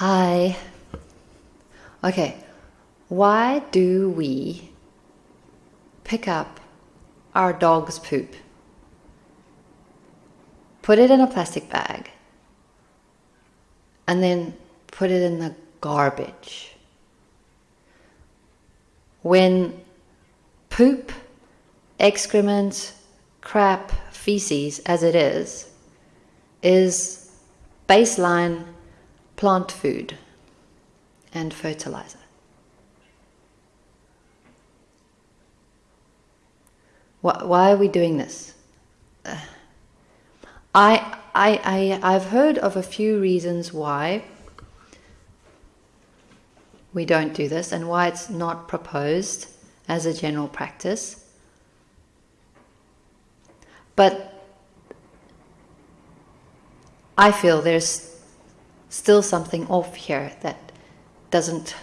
Hi. Okay, why do we pick up our dog's poop, put it in a plastic bag, and then put it in the garbage? When poop, excrement, crap, feces, as it is, is baseline plant food and fertilizer. Why, are we doing this? Uh, I, I, I, I've heard of a few reasons why we don't do this and why it's not proposed as a general practice. But I feel there's still something off here that doesn't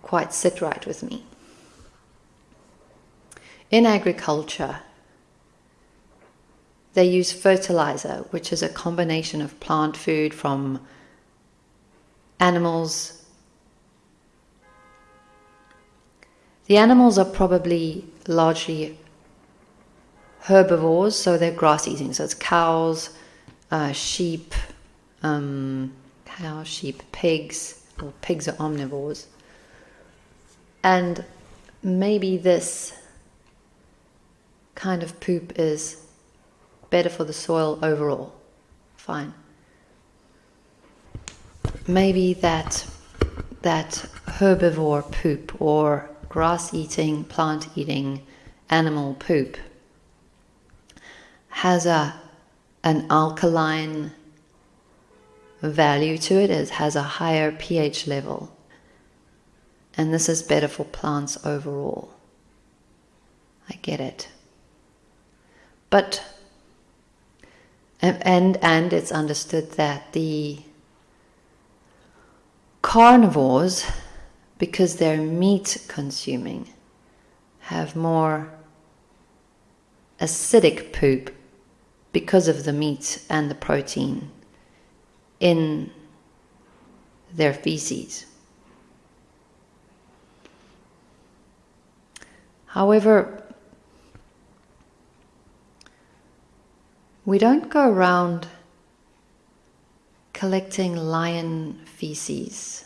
quite sit right with me. In agriculture, they use fertilizer, which is a combination of plant food from animals. The animals are probably largely herbivores, so they're grass eating. So it's cows, uh, sheep, um, cows, sheep, pigs, or pigs are omnivores. And maybe this kind of poop is better for the soil overall. Fine. Maybe that that herbivore poop or grass eating, plant eating animal poop has a an alkaline value to it. It has a higher pH level. And this is better for plants overall. I get it. But, and, and it's understood that the carnivores, because they're meat consuming, have more acidic poop because of the meat and the protein in their feces. However, we don't go around collecting lion feces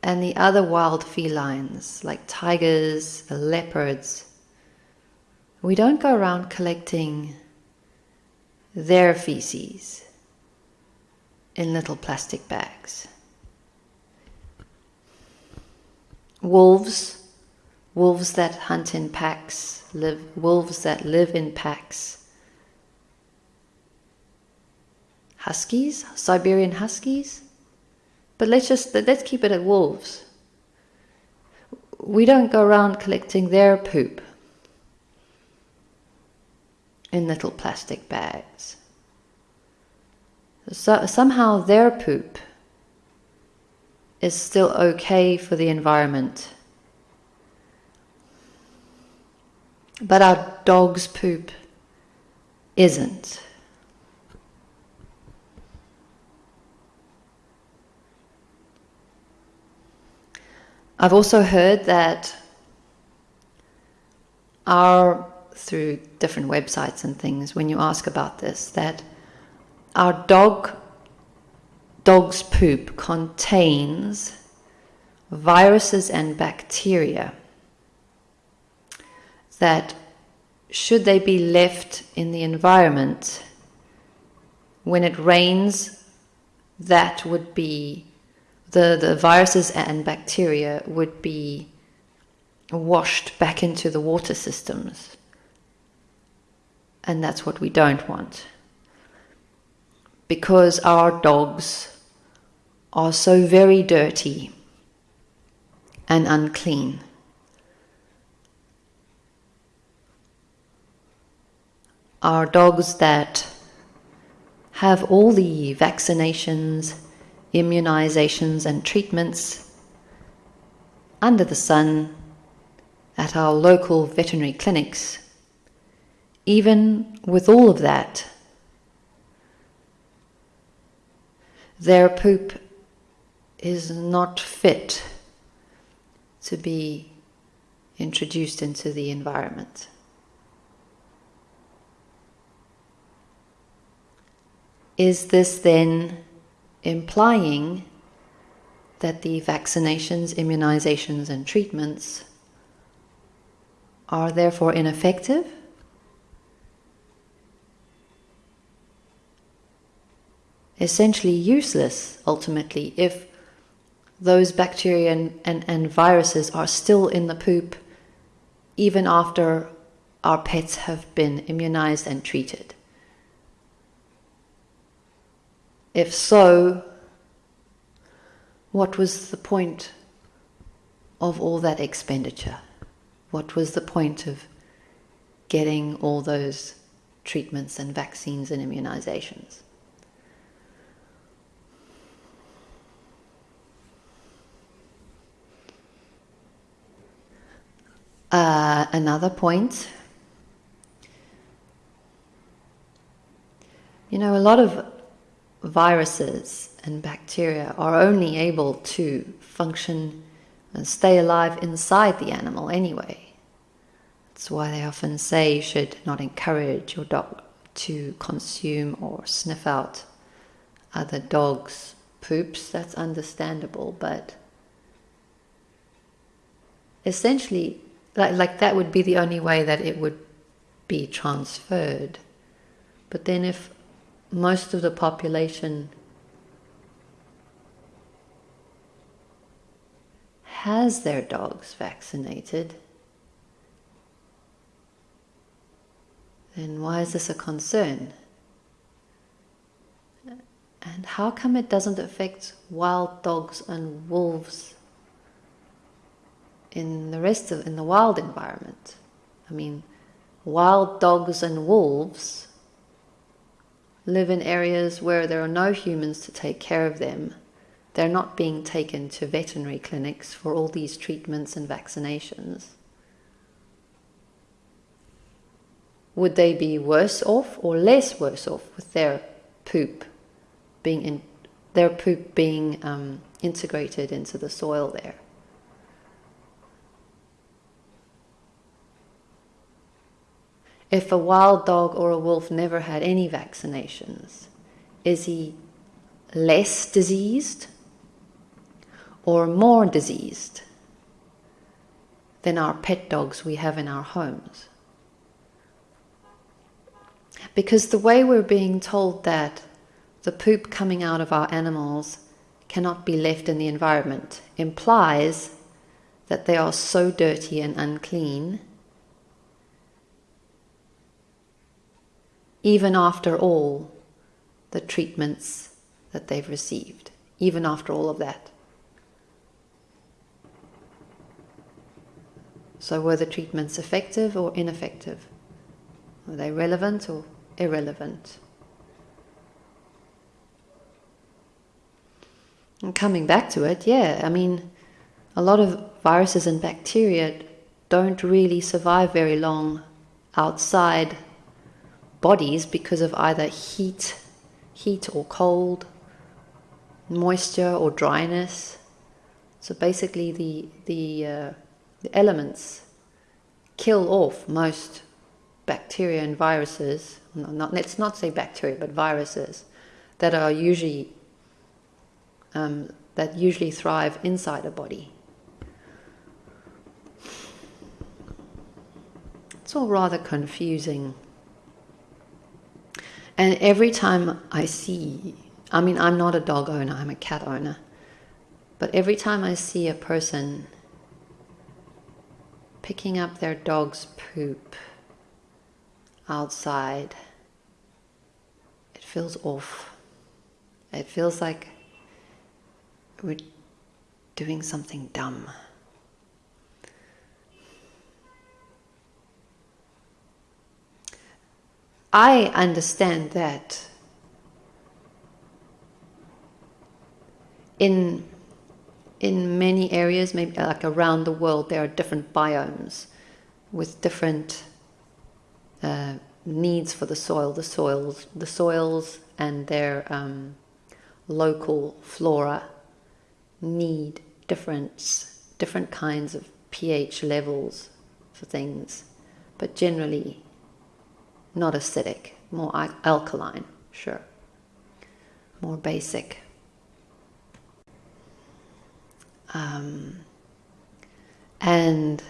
and the other wild felines like tigers, leopards. We don't go around collecting their feces in little plastic bags. Wolves, wolves that hunt in packs, live, wolves that live in packs. Huskies, Siberian huskies. But let's just let's keep it at wolves. We don't go around collecting their poop in little plastic bags. So somehow their poop is still okay for the environment. But our dog's poop isn't. I've also heard that our through different websites and things when you ask about this that our dog dog's poop contains viruses and bacteria that should they be left in the environment when it rains that would be the, the viruses and bacteria would be washed back into the water systems and that's what we don't want. Because our dogs are so very dirty and unclean. Our dogs that have all the vaccinations, immunizations, and treatments under the sun at our local veterinary clinics even with all of that, their poop is not fit to be introduced into the environment. Is this then implying that the vaccinations, immunizations, and treatments are therefore ineffective? Essentially useless, ultimately, if those bacteria and, and, and viruses are still in the poop even after our pets have been immunized and treated. If so, what was the point of all that expenditure? What was the point of getting all those treatments and vaccines and immunizations? Uh, another point. You know, a lot of viruses and bacteria are only able to function and stay alive inside the animal anyway. That's why they often say you should not encourage your dog to consume or sniff out other dogs' poops. That's understandable, but essentially, like, like that would be the only way that it would be transferred. But then, if most of the population has their dogs vaccinated, then why is this a concern? And how come it doesn't affect wild dogs and wolves in the rest of in the wild environment? I mean, wild dogs and wolves live in areas where there are no humans to take care of them. They're not being taken to veterinary clinics for all these treatments and vaccinations. Would they be worse off or less worse off with their poop being in, their poop being um, integrated into the soil there? If a wild dog or a wolf never had any vaccinations, is he less diseased or more diseased than our pet dogs we have in our homes? Because the way we're being told that the poop coming out of our animals cannot be left in the environment implies that they are so dirty and unclean even after all the treatments that they've received, even after all of that. So, were the treatments effective or ineffective? Were they relevant or irrelevant? And coming back to it, yeah, I mean, a lot of viruses and bacteria don't really survive very long outside bodies because of either heat, heat or cold, moisture or dryness. So basically, the the, uh, the elements kill off most bacteria and viruses. No, not, let's not say bacteria, but viruses that are usually um, that usually thrive inside a body. It's all rather confusing. And every time I see, I mean, I'm not a dog owner, I'm a cat owner, but every time I see a person picking up their dog's poop outside, it feels off. It feels like we're doing something dumb. I understand that in in many areas, maybe like around the world, there are different biomes with different uh, needs for the soil, the soils, the soils, and their um, local flora need different, different kinds of pH levels for things, but generally not acidic, more alkaline, sure, more basic. Um, and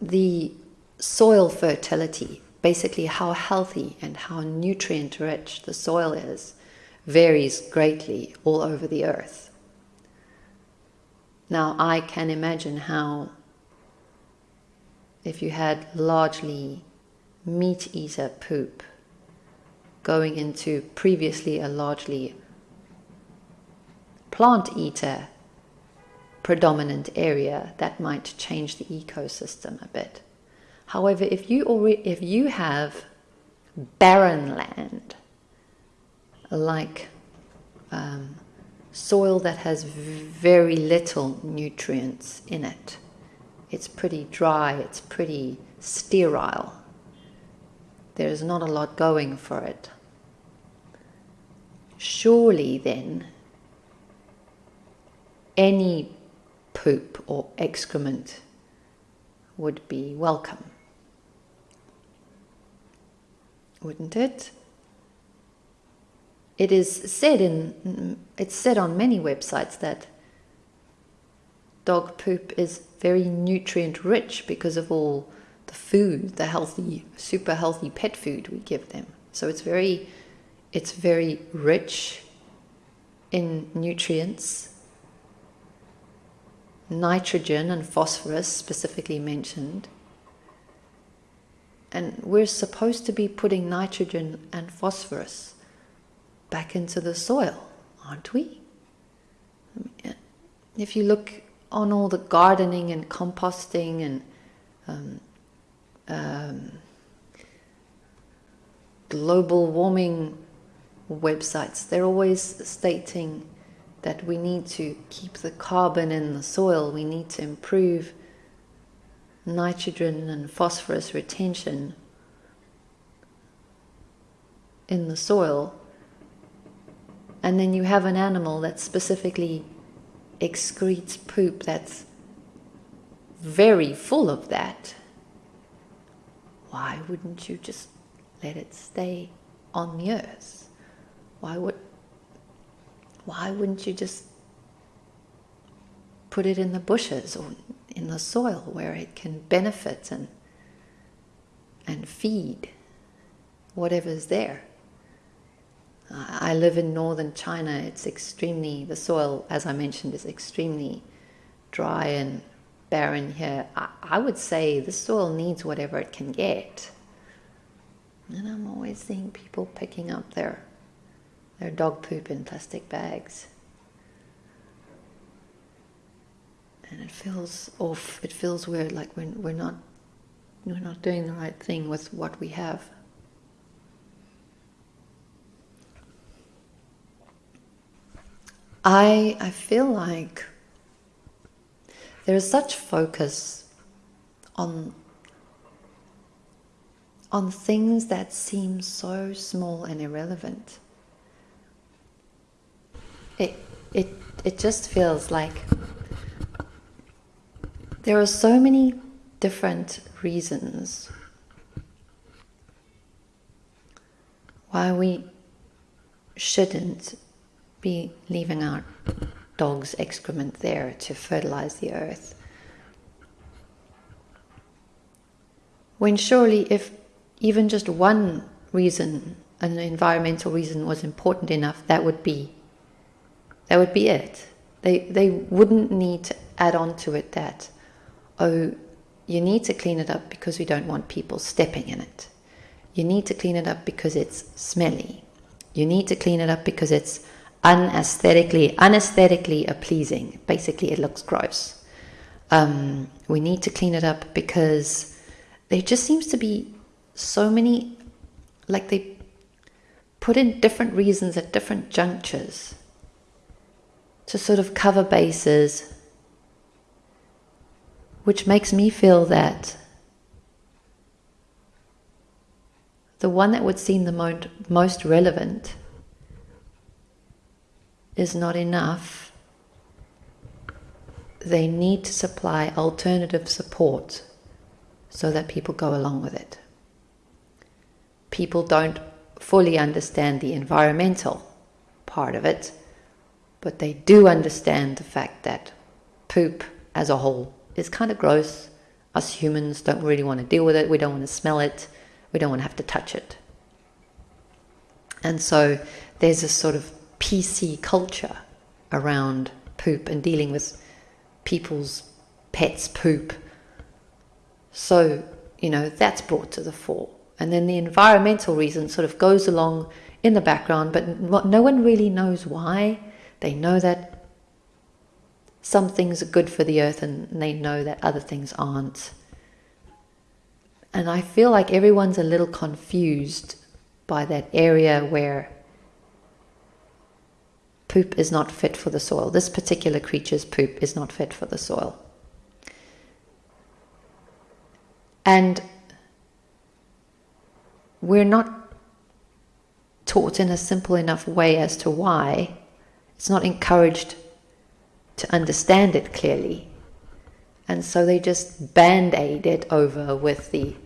the soil fertility, basically how healthy and how nutrient rich the soil is, varies greatly all over the earth. Now, I can imagine how, if you had largely meat eater poop going into previously a largely plant eater predominant area, that might change the ecosystem a bit. However, if you already, if you have barren land, like um, soil that has very little nutrients in it, it's pretty dry, it's pretty sterile. There's not a lot going for it. Surely then, any poop or excrement would be welcome. Wouldn't it? It is said in it's said on many websites that dog poop is very nutrient rich because of all the food, the healthy, super healthy pet food we give them. So it's very it's very rich in nutrients nitrogen and phosphorus specifically mentioned. And we're supposed to be putting nitrogen and phosphorus back into the soil, aren't we? If you look on all the gardening and composting and um, um, global warming websites, they're always stating that we need to keep the carbon in the soil, we need to improve nitrogen and phosphorus retention in the soil. And then you have an animal that specifically excretes poop that's very full of that. Why wouldn't you just let it stay on the earth? Why would why wouldn't you just put it in the bushes or in the soil where it can benefit and and feed whatever's there? I live in northern China. It's extremely, the soil, as I mentioned, is extremely dry and barren here. I, I would say the soil needs whatever it can get. And I'm always seeing people picking up their their dog poop in plastic bags. And it feels off, it feels weird, like we're, we're, not, we're not doing the right thing with what we have. I, I feel like there is such focus on on things that seem so small and irrelevant. It it it just feels like there are so many different reasons why we shouldn't be leaving our dog's excrement there to fertilize the earth. When surely, if even just one reason, an environmental reason, was important enough, that would be that would be it. They, they wouldn't need to add on to it that, oh, you need to clean it up because we don't want people stepping in it. You need to clean it up because it's smelly. You need to clean it up because it's unaesthetically, unaesthetically pleasing. Basically, it looks gross. Um, we need to clean it up because there just seems to be so many, like they put in different reasons at different junctures to sort of cover bases, which makes me feel that the one that would seem the most relevant is not enough, they need to supply alternative support so that people go along with it. People don't fully understand the environmental part of it, but they do understand the fact that poop as a whole is kind of gross. Us humans don't really want to deal with it, we don't want to smell it, we don't want to have to touch it. And so there's this sort of PC culture around poop and dealing with people's pets' poop. So, you know, that's brought to the fore. And then the environmental reason sort of goes along in the background, but no one really knows why. They know that some things are good for the earth and they know that other things aren't. And I feel like everyone's a little confused by that area where poop is not fit for the soil. This particular creature's poop is not fit for the soil. And we're not taught in a simple enough way as to why. It's not encouraged to understand it clearly. And so they just band aid it over with the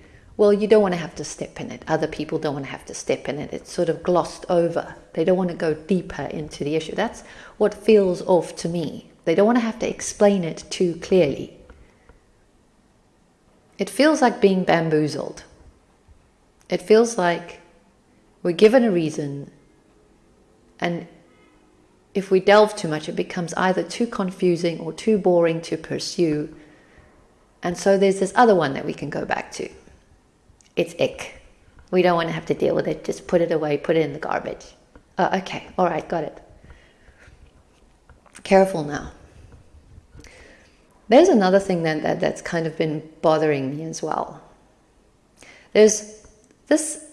well, you don't want to have to step in it. Other people don't want to have to step in it. It's sort of glossed over. They don't want to go deeper into the issue. That's what feels off to me. They don't want to have to explain it too clearly. It feels like being bamboozled. It feels like we're given a reason, and if we delve too much, it becomes either too confusing or too boring to pursue. And so there's this other one that we can go back to it's ick. We don't want to have to deal with it. Just put it away, put it in the garbage. Uh, okay, all right, got it. Careful now. There's another thing that, that that's kind of been bothering me as well. There's this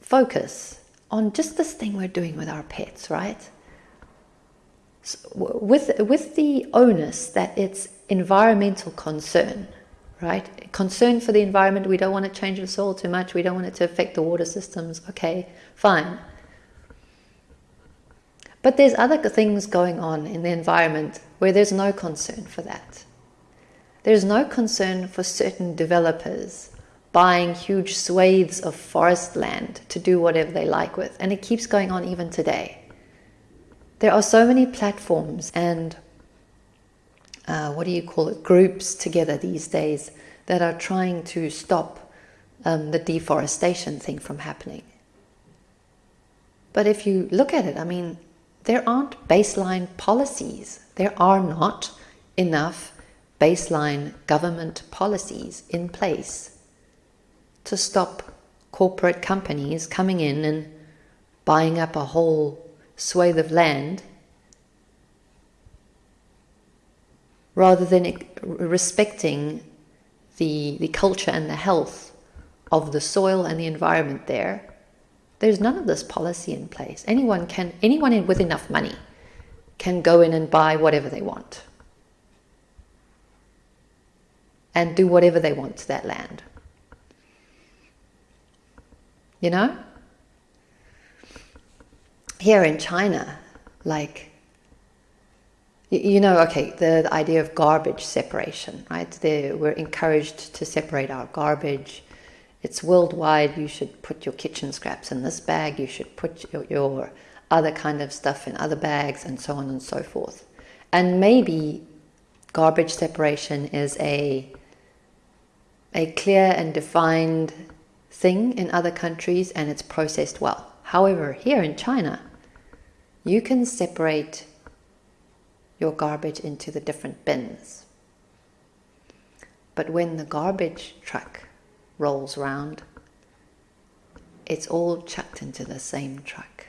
focus on just this thing we're doing with our pets, right? So with with the onus that it's environmental concern, right? Concern for the environment, we don't want to change the soil too much, we don't want it to affect the water systems, okay, fine. But there's other things going on in the environment where there's no concern for that. There's no concern for certain developers buying huge swathes of forest land to do whatever they like with, and it keeps going on even today. There are so many platforms and uh, what do you call it, groups together these days that are trying to stop um, the deforestation thing from happening. But if you look at it, I mean, there aren't baseline policies. There are not enough baseline government policies in place to stop corporate companies coming in and buying up a whole swathe of land rather than respecting the, the culture and the health of the soil and the environment there, there's none of this policy in place. Anyone can, anyone with enough money can go in and buy whatever they want and do whatever they want to that land. You know? Here in China, like you know, okay, the, the, idea of garbage separation, right? they we're encouraged to separate our garbage. It's worldwide. You should put your kitchen scraps in this bag. You should put your, your other kind of stuff in other bags, and so on and so forth. And maybe garbage separation is a a clear and defined thing in other countries, and it's processed well. However, here in China, you can separate your garbage into the different bins. But when the garbage truck rolls round, it's all chucked into the same truck.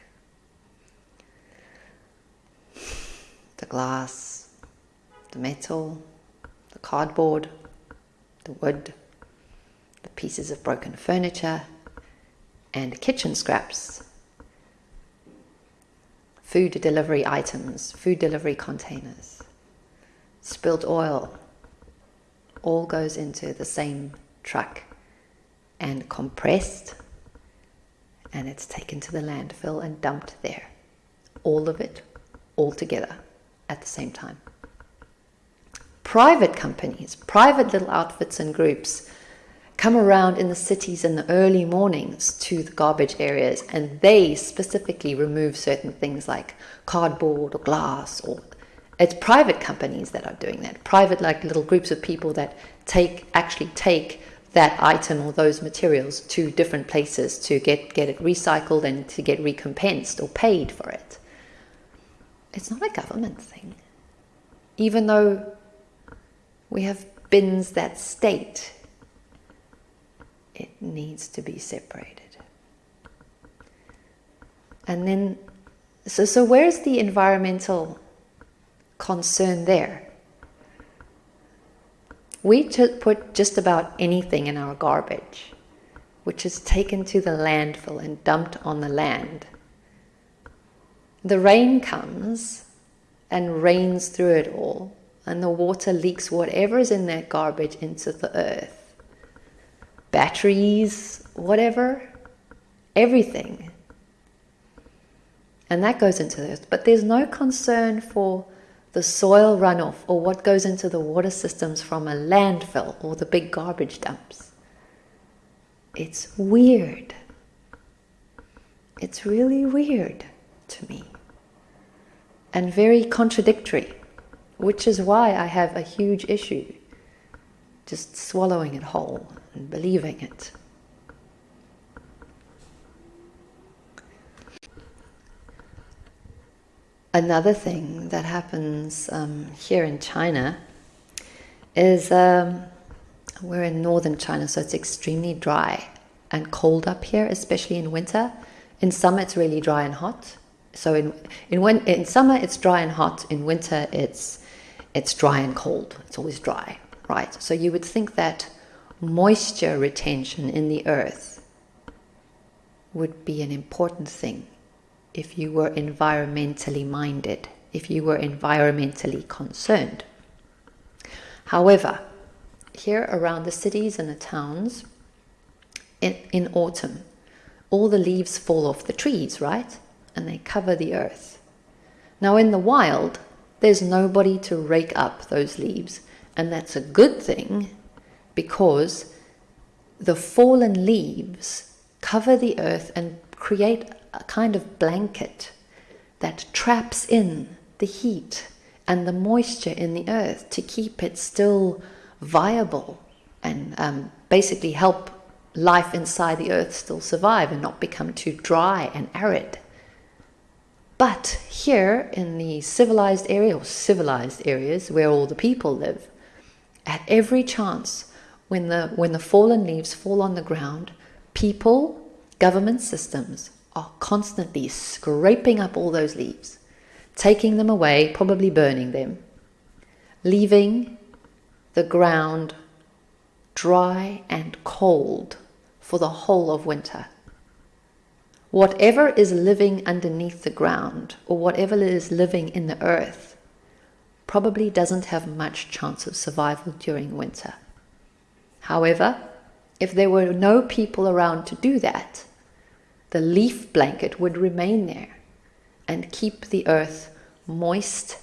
The glass, the metal, the cardboard, the wood, the pieces of broken furniture, and kitchen scraps food delivery items, food delivery containers, spilled oil, all goes into the same truck and compressed and it's taken to the landfill and dumped there. All of it all together at the same time. Private companies, private little outfits and groups come around in the cities in the early mornings to the garbage areas and they specifically remove certain things like cardboard or glass or it's private companies that are doing that. Private like little groups of people that take actually take that item or those materials to different places to get get it recycled and to get recompensed or paid for it. It's not a government thing. Even though we have bins that state needs to be separated. And then, so, so where's the environmental concern there? We put just about anything in our garbage, which is taken to the landfill and dumped on the land. The rain comes and rains through it all, and the water leaks whatever is in that garbage into the earth batteries, whatever, everything. And that goes into this. But there's no concern for the soil runoff or what goes into the water systems from a landfill or the big garbage dumps. It's weird. It's really weird to me and very contradictory, which is why I have a huge issue just swallowing it whole and believing it. Another thing that happens um, here in China is um, we're in northern China, so it's extremely dry and cold up here, especially in winter. In summer, it's really dry and hot. So in in in summer, it's dry and hot. In winter, it's it's dry and cold. It's always dry, right? So you would think that moisture retention in the earth would be an important thing if you were environmentally minded, if you were environmentally concerned. However, here around the cities and the towns, in, in autumn, all the leaves fall off the trees, right? And they cover the earth. Now, in the wild, there's nobody to rake up those leaves, and that's a good thing because the fallen leaves cover the earth and create a kind of blanket that traps in the heat and the moisture in the earth to keep it still viable and um, basically help life inside the earth still survive and not become too dry and arid. But here in the civilized area or civilized areas where all the people live, at every chance when the, when the fallen leaves fall on the ground, people, government systems are constantly scraping up all those leaves, taking them away, probably burning them, leaving the ground dry and cold for the whole of winter. Whatever is living underneath the ground or whatever is living in the earth probably doesn't have much chance of survival during winter. However, if there were no people around to do that, the leaf blanket would remain there and keep the earth moist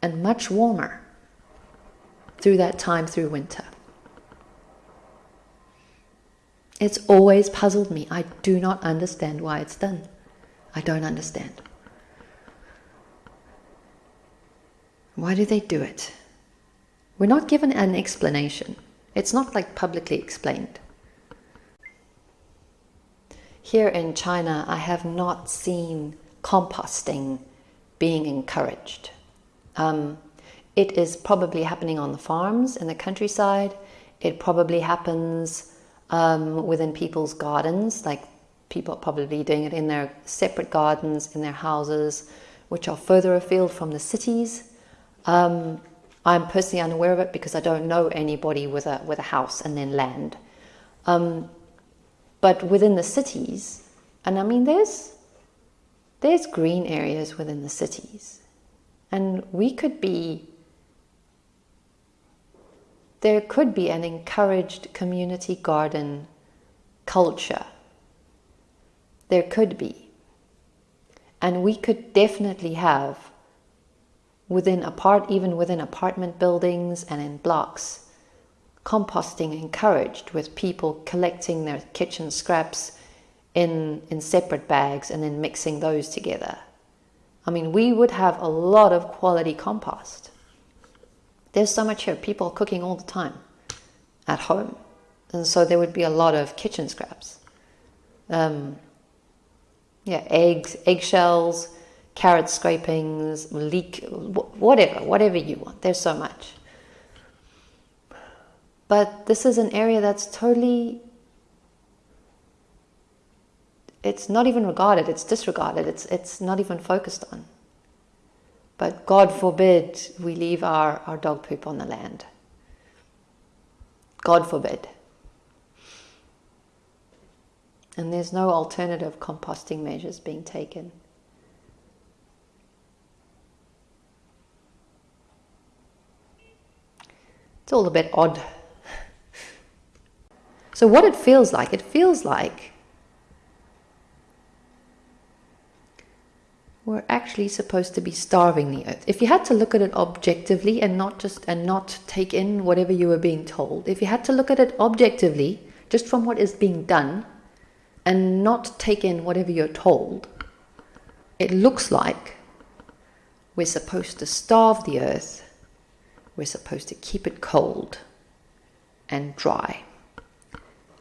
and much warmer through that time through winter. It's always puzzled me. I do not understand why it's done. I don't understand. Why do they do it? We're not given an explanation. It's not like publicly explained. Here in China, I have not seen composting being encouraged. Um, it is probably happening on the farms in the countryside. It probably happens um, within people's gardens, like people are probably doing it in their separate gardens, in their houses, which are further afield from the cities. Um, I'm personally unaware of it because I don't know anybody with a with a house and then land. Um, but within the cities, and I mean, there's there's green areas within the cities, and we could be. There could be an encouraged community garden culture. There could be. And we could definitely have within apart, even within apartment buildings and in blocks, composting encouraged with people collecting their kitchen scraps in, in separate bags and then mixing those together. I mean, we would have a lot of quality compost. There's so much here. People cooking all the time at home. And so there would be a lot of kitchen scraps. Um, yeah, eggs, eggshells, carrot scrapings, leek, whatever, whatever you want. There's so much. But this is an area that's totally, it's not even regarded, it's disregarded, it's, it's not even focused on. But God forbid we leave our, our dog poop on the land. God forbid. And there's no alternative composting measures being taken. It's all a bit odd. So, what it feels like, it feels like we're actually supposed to be starving the earth. If you had to look at it objectively and not just and not take in whatever you were being told, if you had to look at it objectively, just from what is being done, and not take in whatever you're told, it looks like we're supposed to starve the earth, we're supposed to keep it cold and dry,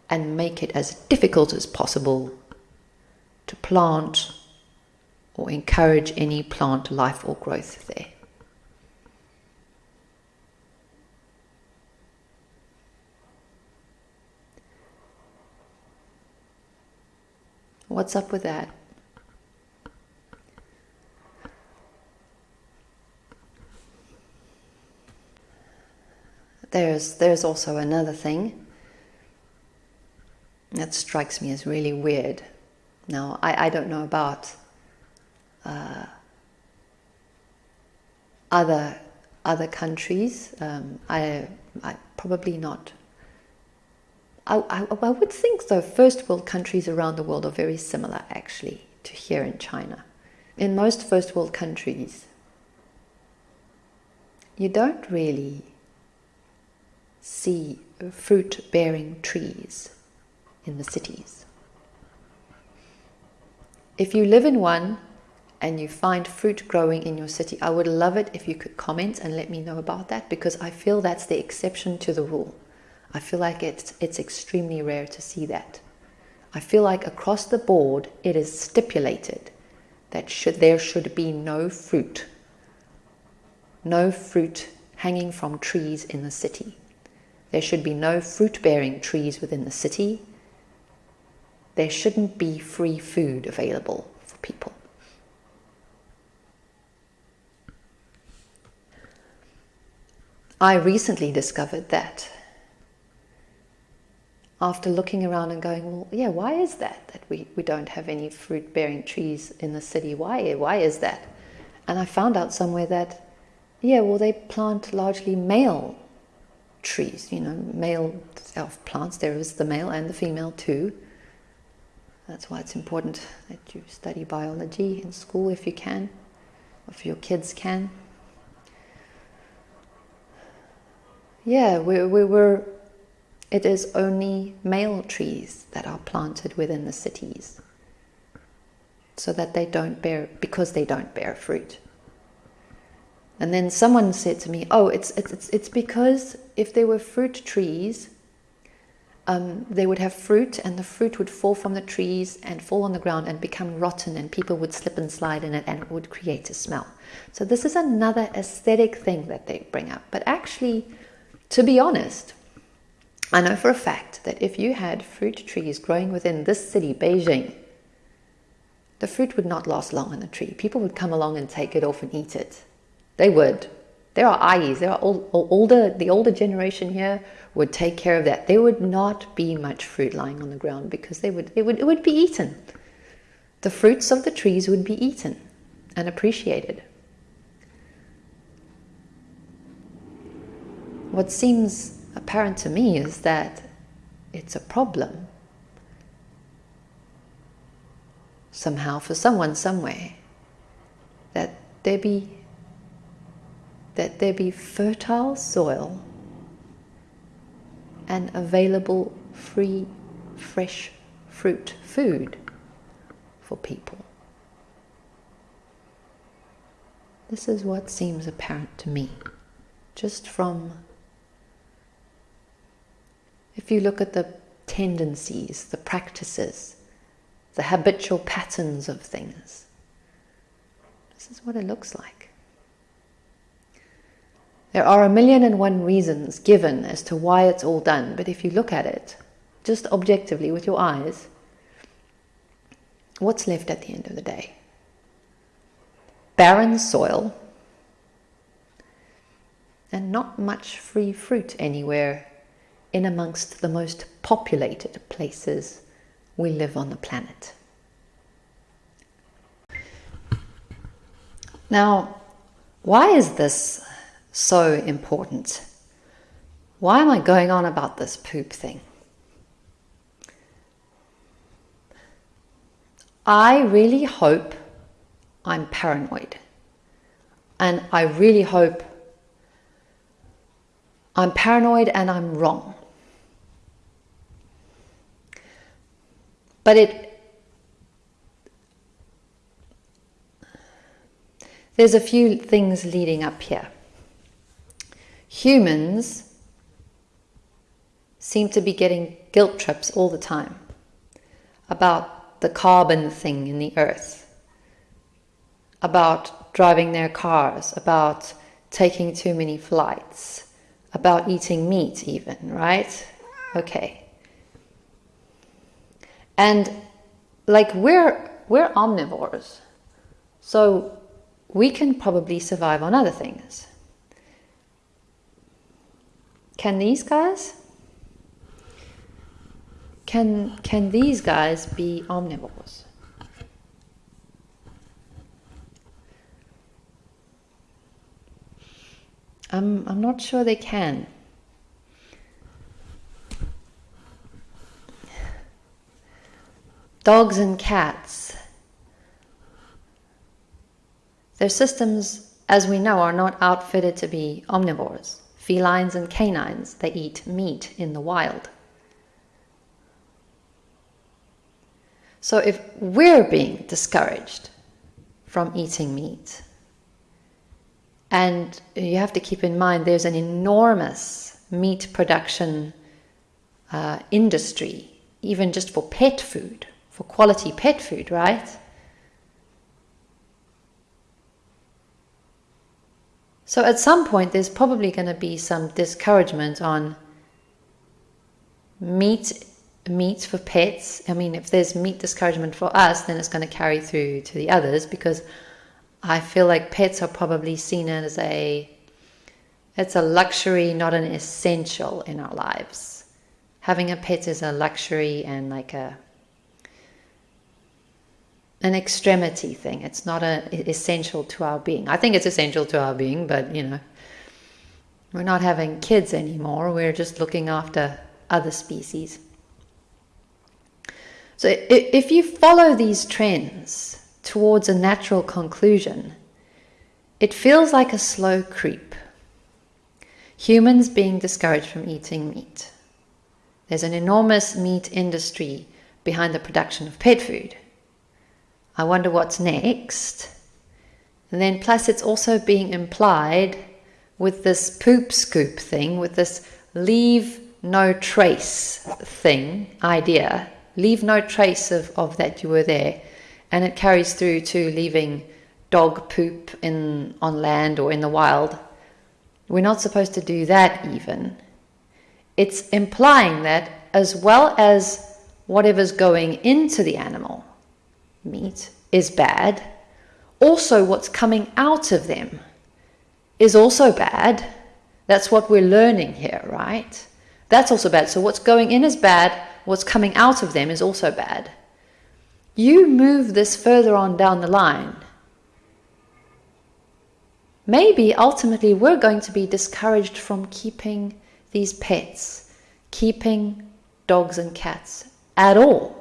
and make it as difficult as possible to plant or encourage any plant life or growth there. What's up with that? There's, there's also another thing that strikes me as really weird. Now, I, I don't know about uh, other other countries. Um, I, I probably not. I, I, I would think though first world countries around the world are very similar actually to here in China. In most first world countries, you don't really see fruit bearing trees in the cities. If you live in one and you find fruit growing in your city, I would love it if you could comment and let me know about that because I feel that's the exception to the rule. I feel like it's, it's extremely rare to see that. I feel like across the board it is stipulated that should, there should be no fruit, no fruit hanging from trees in the city. There should be no fruit bearing trees within the city. There shouldn't be free food available for people. I recently discovered that after looking around and going, well, yeah, why is that that we, we don't have any fruit bearing trees in the city? Why why is that? And I found out somewhere that yeah, well they plant largely male trees, you know, male of plants. There is the male and the female too. That's why it's important that you study biology in school if you can, if your kids can. Yeah, we, we were, it is only male trees that are planted within the cities so that they don't bear, because they don't bear fruit. And then someone said to me, oh, it's, it's, it's because if there were fruit trees, um, they would have fruit and the fruit would fall from the trees and fall on the ground and become rotten and people would slip and slide in it and it would create a smell. So this is another aesthetic thing that they bring up. But actually, to be honest, I know for a fact that if you had fruit trees growing within this city, Beijing, the fruit would not last long on the tree. People would come along and take it off and eat it. They would. There are ayis, there are old, older, the older generation here would take care of that. There would not be much fruit lying on the ground because they would, it would, it would be eaten. The fruits of the trees would be eaten and appreciated. What seems apparent to me is that it's a problem somehow for someone somewhere that there be that there be fertile soil and available free, fresh fruit, food for people. This is what seems apparent to me, just from if you look at the tendencies, the practices, the habitual patterns of things. This is what it looks like. There are a million and one reasons given as to why it's all done, but if you look at it just objectively with your eyes, what's left at the end of the day? Barren soil and not much free fruit anywhere in amongst the most populated places we live on the planet. Now, why is this so important? Why am I going on about this poop thing? I really hope I'm paranoid. And I really hope I'm paranoid and I'm wrong. But it there's a few things leading up here. Humans seem to be getting guilt trips all the time about the carbon thing in the earth, about driving their cars, about taking too many flights, about eating meat, even, right? Okay. And like we're we're omnivores. So we can probably survive on other things. Can these guys? Can can these guys be omnivores? I'm I'm not sure they can. dogs and cats. Their systems, as we know, are not outfitted to be omnivores. Felines and canines, they eat meat in the wild. So if we're being discouraged from eating meat, and you have to keep in mind there's an enormous meat production uh, industry, even just for pet food for quality pet food, right? So at some point, there's probably going to be some discouragement on meat meat for pets. I mean, if there's meat discouragement for us, then it's going to carry through to the others because I feel like pets are probably seen as a it's a luxury, not an essential in our lives. Having a pet is a luxury and like a an extremity thing. It's not a essential to our being. I think it's essential to our being, but you know, we're not having kids anymore. We're just looking after other species. So if you follow these trends towards a natural conclusion, it feels like a slow creep. Humans being discouraged from eating meat. There's an enormous meat industry behind the production of pet food. I wonder what's next. And then, plus, it's also being implied with this poop scoop thing, with this leave no trace thing idea. Leave no trace of, of that you were there. And it carries through to leaving dog poop in on land or in the wild. We're not supposed to do that even. It's implying that as well as whatever's going into the animal, meat is bad, also what's coming out of them is also bad. That's what we're learning here, right? That's also bad. So what's going in is bad, what's coming out of them is also bad. You move this further on down the line. Maybe ultimately we're going to be discouraged from keeping these pets, keeping dogs and cats at all.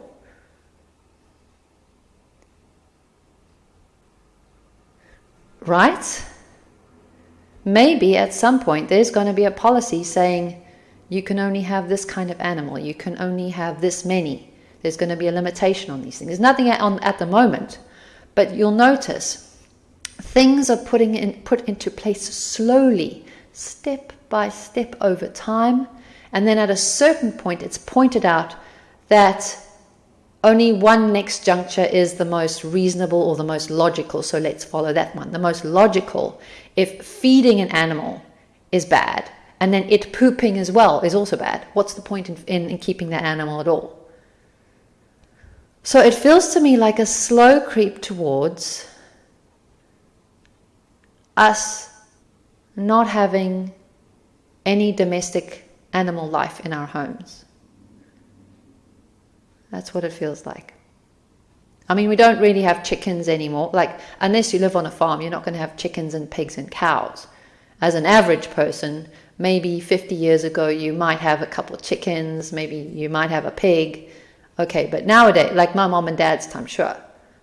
Right? maybe at some point there's going to be a policy saying you can only have this kind of animal, you can only have this many. There's going to be a limitation on these things. There's nothing at, on, at the moment, but you'll notice things are putting in, put into place slowly, step by step over time. And then at a certain point, it's pointed out that only one next juncture is the most reasonable or the most logical. So let's follow that one. The most logical, if feeding an animal is bad, and then it pooping as well is also bad, what's the point in, in, in keeping that animal at all? So it feels to me like a slow creep towards us not having any domestic animal life in our homes. That's what it feels like. I mean, we don't really have chickens anymore. Like, unless you live on a farm, you're not going to have chickens and pigs and cows. As an average person, maybe 50 years ago, you might have a couple of chickens, maybe you might have a pig. Okay, but nowadays, like my mom and dad's time, sure.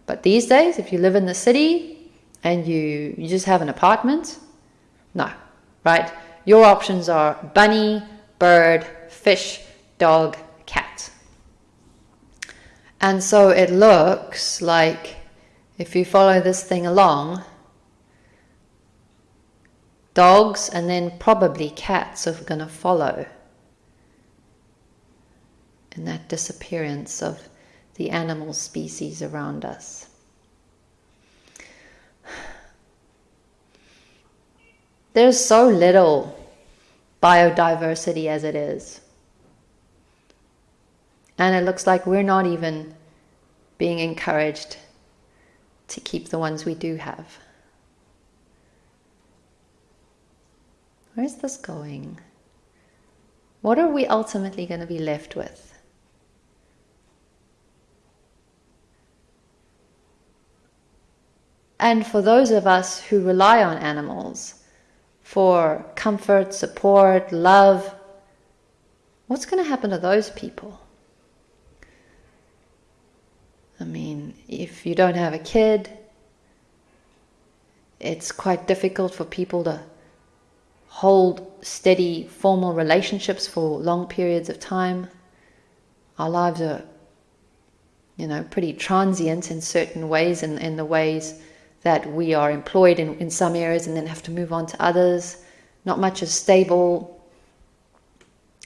But these days, if you live in the city and you, you just have an apartment, no, right? Your options are bunny, bird, fish, dog. And so it looks like if you follow this thing along, dogs and then probably cats are going to follow in that disappearance of the animal species around us. There's so little biodiversity as it is. And it looks like we're not even being encouraged to keep the ones we do have. Where's this going? What are we ultimately going to be left with? And for those of us who rely on animals for comfort, support, love, what's going to happen to those people? I mean, if you don't have a kid, it's quite difficult for people to hold steady formal relationships for long periods of time. Our lives are, you know, pretty transient in certain ways, in, in the ways that we are employed in, in some areas and then have to move on to others. Not much is stable.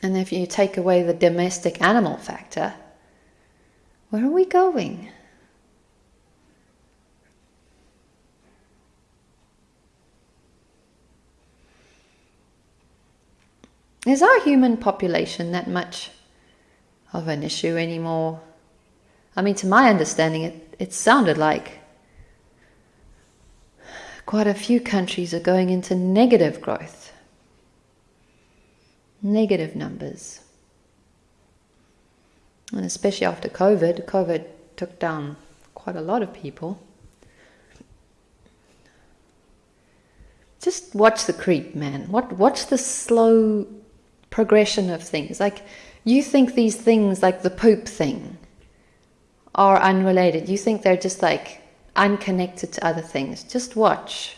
And if you take away the domestic animal factor, where are we going? Is our human population that much of an issue anymore? I mean, to my understanding, it, it sounded like quite a few countries are going into negative growth, negative numbers. And especially after COVID, COVID took down quite a lot of people. Just watch the creep, man. Watch the slow progression of things. Like you think these things, like the poop thing, are unrelated. You think they're just like unconnected to other things. Just watch.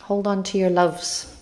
Hold on to your loves.